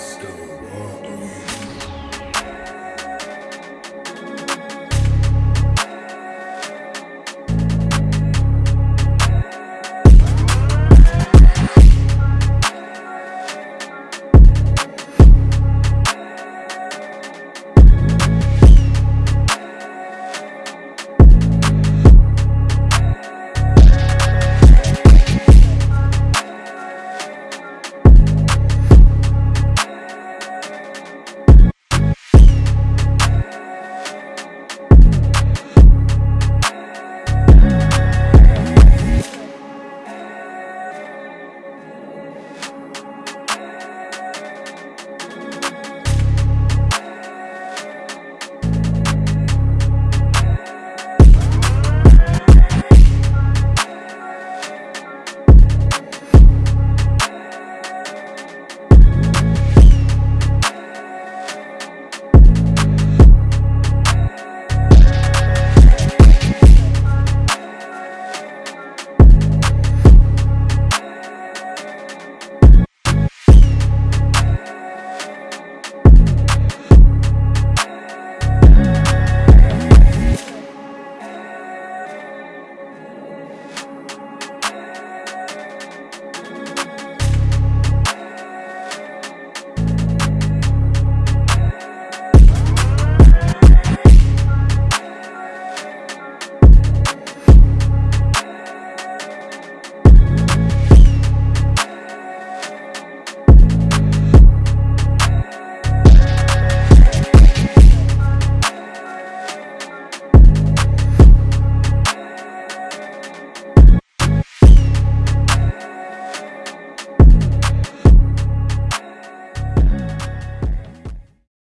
stone.